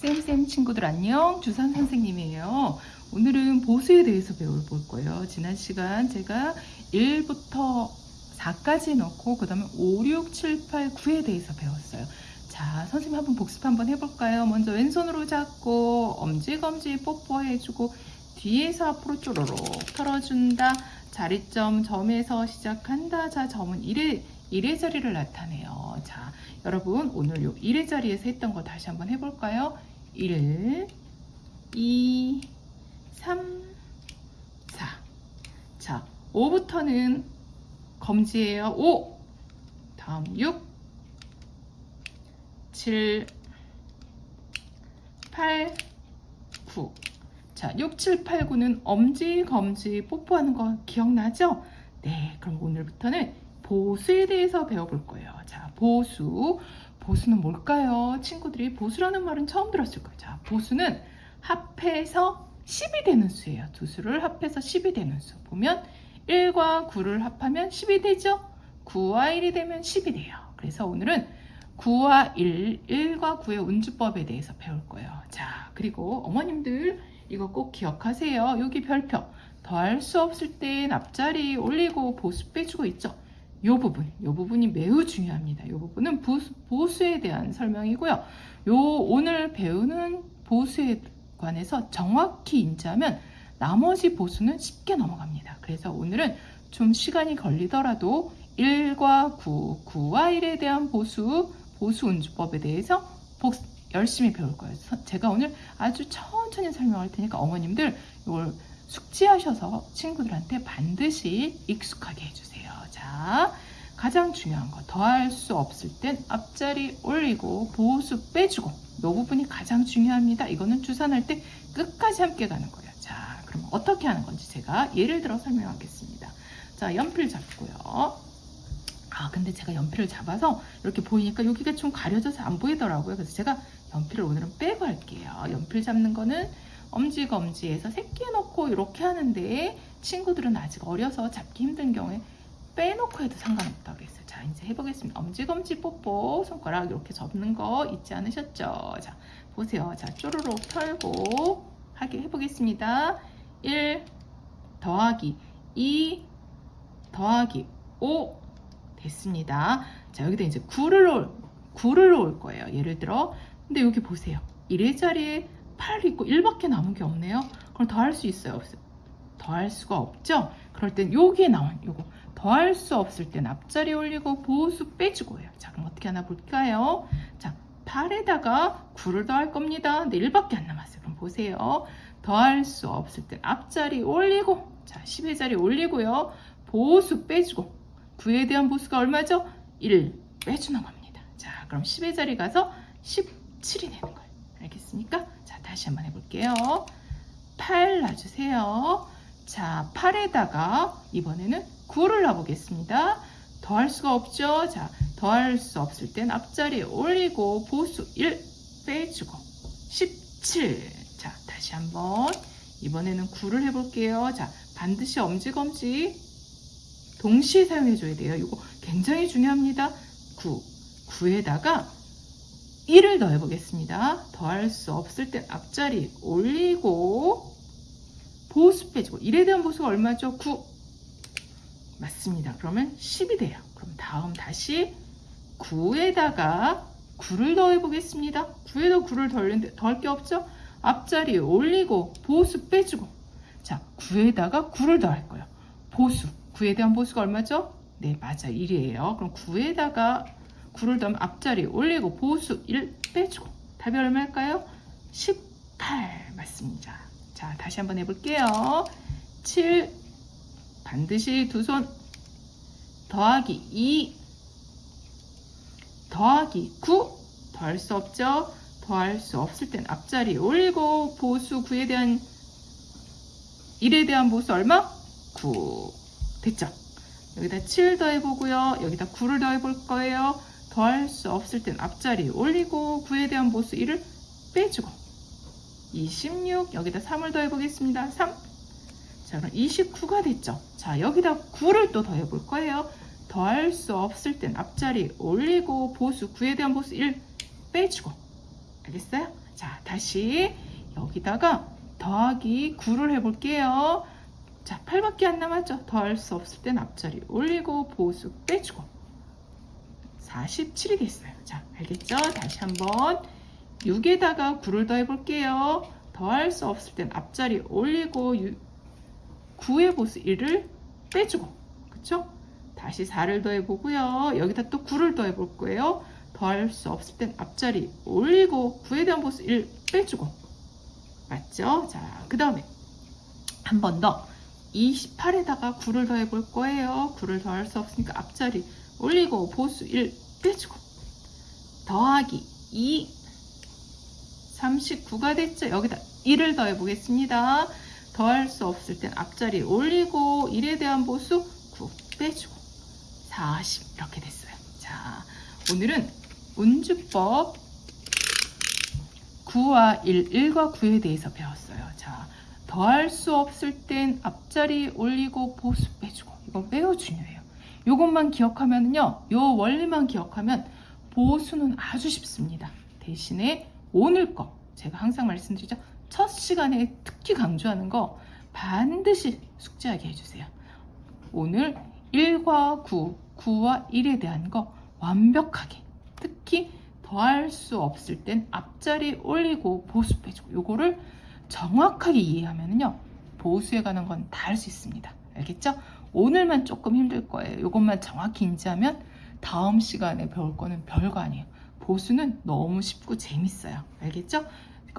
쌤쌤 친구들 안녕. 주산 선생님이에요. 오늘은 보수에 대해서 배워볼 거예요. 지난 시간 제가 1부터 4까지 넣고 그 다음에 5, 6, 7, 8, 9에 대해서 배웠어요. 자 선생님 한번 복습 한번 해볼까요? 먼저 왼손으로 잡고 엄지검지 뽀뽀해주고 뒤에서 앞으로 쪼로록 털어준다. 자리점 점에서 시작한다. 자 점은 1의 1의 자리를 나타내요. 자 여러분 오늘 요 1의 자리에서 했던 거 다시 한번 해볼까요 1, 2, 3, 4. 자, 5부터는 검지예요. 5. 다음 6, 7, 8, 9. 자, 6, 7, 8, 9는 엄지, 검지, 뽀뽀하는 거 기억나죠? 네, 그럼 오늘부터는 보수에 대해서 배워볼 거예요. 자, 보수. 보수는 뭘까요? 친구들이 보수라는 말은 처음 들었을 거예요. 자, 보수는 합해서 10이 되는 수예요. 두 수를 합해서 10이 되는 수. 보면 1과 9를 합하면 10이 되죠? 9와 1이 되면 10이 돼요. 그래서 오늘은 9와 1, 1과 9의 운주법에 대해서 배울 거예요. 자, 그리고 어머님들 이거 꼭 기억하세요. 여기 별표. 더할 수 없을 땐 앞자리 올리고 보수 빼주고 있죠? 이 부분, 이 부분이 매우 중요합니다. 이 부분은 보수, 보수 에 대한 설명이고요. 요 오늘 배우는 보수에 관해서 정확히 인지하면 나머지 보수는 쉽게 넘어갑니다. 그래서 오늘은 좀 시간이 걸리더라도 1과 9, 9와 1에 대한 보수, 보수 운주법에 대해서 복, 열심히 배울 거예요. 제가 오늘 아주 천천히 설명할 테니까 어머님들 이걸 숙지하셔서 친구들한테 반드시 익숙하게 해주세요. 자, 가장 중요한 거 더할 수 없을 땐 앞자리 올리고 보수 빼주고 이 부분이 가장 중요합니다. 이거는 주산할 때 끝까지 함께 가는 거예요. 자, 그럼 어떻게 하는 건지 제가 예를 들어 설명하겠습니다. 자, 연필 잡고요. 아, 근데 제가 연필을 잡아서 이렇게 보이니까 여기가 좀 가려져서 안 보이더라고요. 그래서 제가 연필을 오늘은 빼고 할게요. 연필 잡는 거는 엄지검지에서 새끼 넣고 이렇게 하는데 친구들은 아직 어려서 잡기 힘든 경우에 빼놓고 해도 상관없다고 그랬어요. 자, 이제 해보겠습니다. 엄지검지 뽀뽀 손가락 이렇게 접는 거 잊지 않으셨죠? 자, 보세요. 자, 쪼르륵 털고 하게 해보겠습니다. 1 더하기 2 더하기 5 됐습니다. 자, 여기다 이제 9를 넣을, 9를 넣을 거예요. 예를 들어. 근데 여기 보세요. 1의 자리에 8 있고 1밖에 남은 게 없네요. 그럼 더할 수 있어요? 더할 수가 없죠? 그럴 땐 여기에 나온 요거 더할 수 없을 땐 앞자리 올리고 보수 빼주고 해요. 자, 그럼 어떻게 하나 볼까요? 자, 8에다가 9를 더할 겁니다. 근데 1밖에 안 남았어요. 그럼 보세요. 더할 수 없을 땐 앞자리 올리고 자, 10의 자리 올리고요. 보수 빼주고 9에 대한 보수가 얼마죠? 1 빼주는 겁니다. 자, 그럼 10의 자리 가서 17이 되는 거예요. 알겠습니까? 자, 다시 한번 해볼게요. 8 놔주세요. 자, 8에다가 이번에는 9를 놔보겠습니다. 더할 수가 없죠? 자, 더할 수 없을 땐 앞자리에 올리고 보수 1 빼주고 17. 자, 다시 한번 이번에는 9를 해볼게요. 자, 반드시 엄지검지 동시에 사용해줘야 돼요. 이거 굉장히 중요합니다. 9. 9에다가 1을 더해보겠습니다. 더할 수 없을 땐 앞자리 올리고 보수 빼주고 1에 대한 보수가 얼마죠? 9 맞습니다. 그러면 10이 돼요. 그럼 다음 다시 9에다가 9를 더해 보겠습니다. 9에다 9를 더했는데 더할 게 없죠? 앞자리에 올리고 보수 빼주고 자 9에다가 9를 더할 거예요. 보수 9에 대한 보수가 얼마죠? 네 맞아 1이에요. 그럼 9에다가 9를 더하면 앞자리에 올리고 보수 1 빼주고 답이 얼마일까요? 18 맞습니다. 자 다시 한번 해볼게요. 7 반드시 두 손 더하기 2 더하기 9 더할 수 없죠. 더할 수 없을 땐 앞자리 올리고 보수 9에 대한 1에 대한 보수 얼마? 9 됐죠? 여기다 7 더해보고요. 여기다 9를 더해볼 거예요. 더할 수 없을 땐 앞자리 올리고 9에 대한 보수 1을 빼주고 26 여기다 3을 더해 보겠습니다. 3 자, 그럼 29가 됐죠. 자, 여기다 9를 또 더해 볼 거예요. 더할 수 없을 땐 앞자리 올리고 보수 9에 대한 보수 1 빼주고. 알겠어요? 자, 다시 여기다가 더하기 9를 해볼게요. 자, 8밖에 안 남았죠? 더할 수 없을 땐 앞자리 올리고 보수 빼주고 47이 됐어요. 자, 알겠죠? 다시 한번 6에다가 9를 더해 볼게요. 더할 수 없을 땐 앞자리 올리고 9의 보수 1을 빼주고 그쵸? 다시 4를 더해 보고요. 여기다 또 9를 더해 볼 거예요. 더할 수 없을 땐 앞자리 올리고 9에 대한 보수 1 빼주고 맞죠? 자, 그 다음에 한 번 더 28에다가 9를 더해 볼 거예요. 9를 더할 수 없으니까 앞자리 올리고 보수 1 빼주고 더하기 2 39가 됐죠. 여기다 1을 더해 보겠습니다. 더할 수 없을 땐 앞자리 올리고 1에 대한 보수 9 빼주고 40 이렇게 됐어요. 자, 오늘은 운주법 9와 1, 1과 9에 대해서 배웠어요. 자, 더할 수 없을 땐 앞자리 올리고 보수 빼주고 이거 매우 중요해요. 이것만 기억하면요. 요 원리만 기억하면 보수는 아주 쉽습니다. 대신에 오늘 거 제가 항상 말씀드리죠. 첫 시간에 특히 강조하는 거 반드시 숙지하게 해주세요. 오늘 1과 9, 9와 1에 대한 거 완벽하게 특히 더할 수 없을 땐 앞자리 올리고 보수 빼주고 요거를 정확하게 이해하면요 보수에 관한 건 다 할 수 있습니다 알겠죠? 오늘만 조금 힘들 거예요. 요것만 정확히 인지하면 다음 시간에 배울 거는 별거 아니에요. 보수는 너무 쉽고 재밌어요. 알겠죠?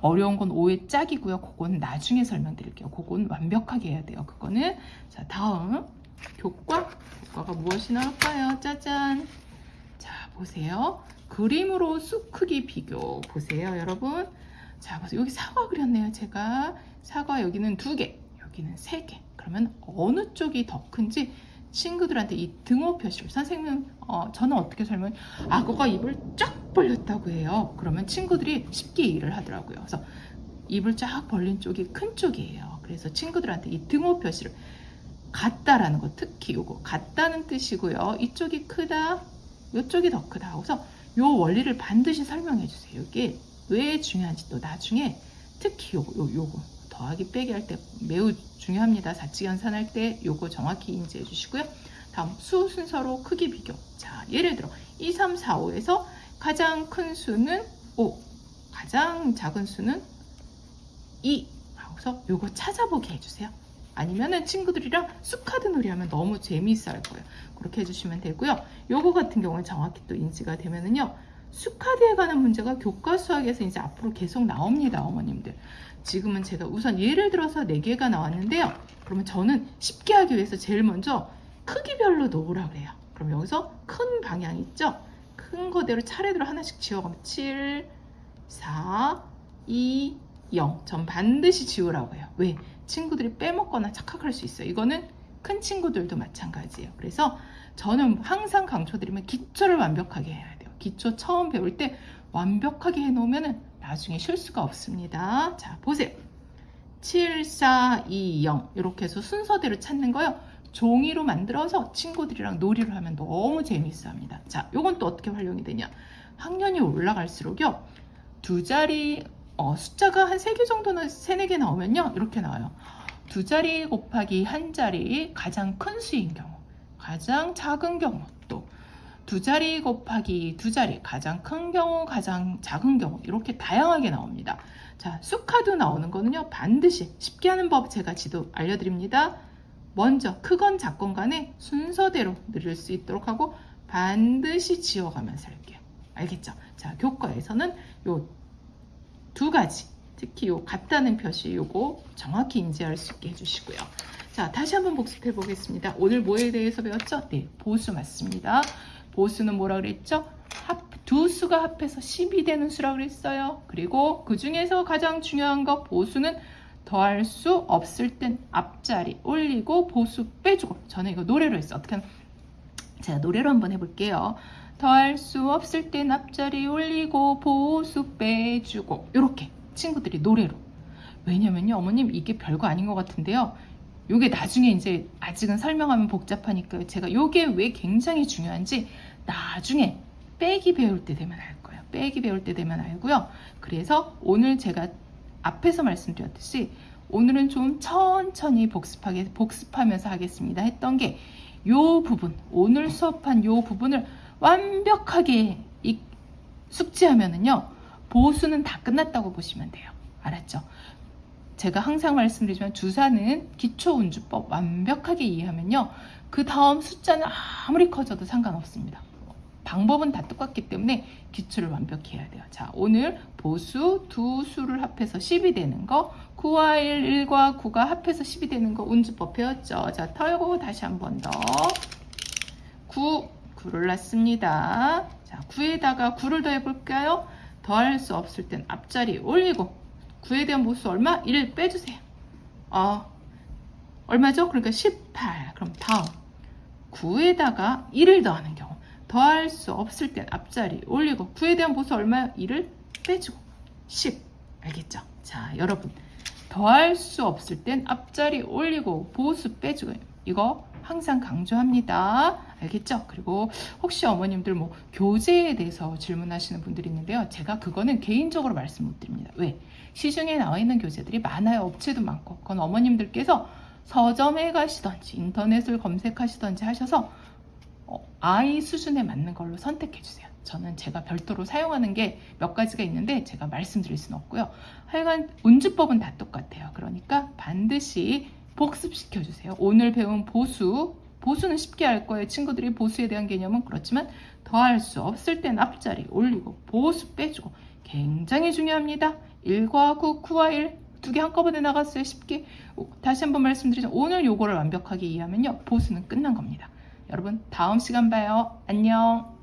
어려운 건 5의 짝이고요. 그거는 나중에 설명드릴게요. 그건 완벽하게 해야 돼요. 그거는 자 다음 교과 교과가 무엇이 나올까요? 짜잔! 자 보세요. 그림으로 쑥 크기 비교 보세요 여러분. 자 보세요. 여기 사과 그렸네요 제가. 사과 여기는 두개 여기는 세개 그러면 어느 쪽이 더 큰지 친구들한테 이 등호 표시를 선생님 어, 저는 어떻게 설명 악어가 입을 쫙 벌렸다고 해요. 그러면 친구들이 쉽게 이해를 하더라고요. 그래서 입을 쫙 벌린 쪽이 큰 쪽이에요. 그래서 친구들한테 이 등호 표시를 같다라는 거 특히 요거 같다는 뜻이고요. 이쪽이 크다 이쪽이 더 크다 그래서 요 원리를 반드시 설명해 주세요. 이게 왜 중요한지 또 나중에 특히 요거, 요, 요거 더하기 빼기 할 때 매우 중요합니다. 사치연산 할 때 요거 정확히 인지해 주시고요. 다음 수 순서로 크기 비교. 자, 예를 들어 2, 3, 4, 5에서 가장 큰 수는 5, 가장 작은 수는 2. 하고서 요거 찾아보게 해주세요. 아니면은 친구들이랑 쑥카드 놀이 하면 너무 재미있어 할 거예요. 그렇게 해주시면 되고요. 요거 같은 경우는 정확히 또 인지가 되면은요. 수카드에 관한 문제가 교과 수학에서 이제 앞으로 계속 나옵니다. 어머님들. 지금은 제가 우선 예를 들어서 4개가 나왔는데요. 그러면 저는 쉽게 하기 위해서 제일 먼저 크기별로 놓으라 그래요. 그럼 여기서 큰 방향 있죠? 큰 거대로 차례대로 하나씩 지워가면 7, 4, 2, 0. 전 반드시 지우라고 해요. 왜? 친구들이 빼먹거나 착각할 수 있어요. 이거는 큰 친구들도 마찬가지예요. 그래서 저는 항상 강조드리면 기초를 완벽하게 해야 돼요. 기초 처음 배울 때 완벽하게 해놓으면 나중에 실수가 없습니다. 자, 보세요. 7, 4, 2, 0 이렇게 해서 순서대로 찾는 거요. 종이로 만들어서 친구들이랑 놀이를 하면 너무 재미있어 합니다. 자, 요건 또 어떻게 활용이 되냐. 학년이 올라갈수록요. 두 자리 어, 숫자가 한 3개 정도는 3, 4개 나오면요. 이렇게 나와요. 두 자리 곱하기 한 자리 가장 큰 수인 경우, 가장 작은 경우, 또 두 자리 곱하기 두 자리 가장 큰 경우, 가장 작은 경우 이렇게 다양하게 나옵니다. 자, 수카드 나오는 거는요. 반드시 쉽게 하는 법 제가 지도 알려드립니다. 먼저 크건 작건 간에 순서대로 늘릴 수 있도록 하고 반드시 지워가면서 할게요. 알겠죠? 자, 교과에서는 요 두 가지 특히 요 같다는 표시 요거 정확히 인지할 수 있게 해주시고요. 자, 다시 한번 복습해 보겠습니다. 오늘 뭐에 대해서 배웠죠? 네, 보수 맞습니다. 보수는 뭐라 그랬죠? 합, 두 수가 합해서 10이 되는 수라 그랬어요. 그리고 그 중에서 가장 중요한 거 보수는 더할 수 없을 땐 앞자리 올리고 보수 빼주고 저는 이거 노래로 했어. 어떻게 하면 제가 노래로 한번 해볼게요. 더할 수 없을 땐 앞자리 올리고 보수 빼주고 이렇게 친구들이 노래로 왜냐면요 어머님 이게 별거 아닌 것 같은데요 요게 나중에 이제 아직은 설명하면 복잡하니까 제가 요게 왜 굉장히 중요한지 나중에 빼기 배울 때 되면 알 거예요 빼기 배울 때 되면 알고요. 그래서 오늘 제가 앞에서 말씀드렸듯이 오늘은 좀 천천히 복습하게 복습하면서 하겠습니다. 했던 게 요 부분 오늘 수업한 요 부분을 완벽하게 이- 숙지하면은요 보수는 다 끝났다고 보시면 돼요. 알았죠? 제가 항상 말씀드리지만 주사는 기초운주법 완벽하게 이해하면요 그 다음 숫자는 아무리 커져도 상관없습니다. 방법은 다 똑같기 때문에 기초를 완벽히 해야 돼요. 자, 오늘 보수 두 수를 합해서 10이 되는 거, 9와 1, 1과 9가 합해서 10이 되는 거 운주법 배웠죠. 자, 털고 다시 한 번 더. 9, 9를 놨습니다. 자, 9에다가 9를 더해 볼까요? 더할 수 없을 땐 앞자리 올리고 9에 대한 보수 얼마? 1 빼주세요. 어, 얼마죠? 그러니까 18. 그럼 다음 9에다가 1을 더하는 경우 더할 수 없을 땐 앞자리 올리고 9에 대한 보수 얼마요? 1을 빼주고 10 알겠죠? 자 여러분 더할 수 없을 땐 앞자리 올리고 보수 빼주고 이거 항상 강조합니다 알겠죠? 그리고 혹시 어머님들 뭐 교재에 대해서 질문하시는 분들이 있는데요 제가 그거는 개인적으로 말씀 못 드립니다 왜? 시중에 나와 있는 교재들이 많아요 업체도 많고 그건 어머님들께서 서점에 가시던지 인터넷을 검색하시던지 하셔서 어, 아이 수준에 맞는 걸로 선택해 주세요. 저는 제가 별도로 사용하는 게 몇 가지가 있는데 제가 말씀드릴 수는 없고요. 하여간 운주법은 다 똑같아요. 그러니까 반드시 복습시켜 주세요. 오늘 배운 보수, 보수는 쉽게 알 거예요. 친구들이 보수에 대한 개념은 그렇지만 더할 수 없을 땐 앞자리 올리고 보수 빼주고 굉장히 중요합니다. 1과 9, 9와 1 두 개 한꺼번에 나갔어요. 쉽게. 오, 다시 한번 말씀드리죠. 오늘 요거를 완벽하게 이해하면요. 보수는 끝난 겁니다. 여러분 다음 시간 봐요. 안녕.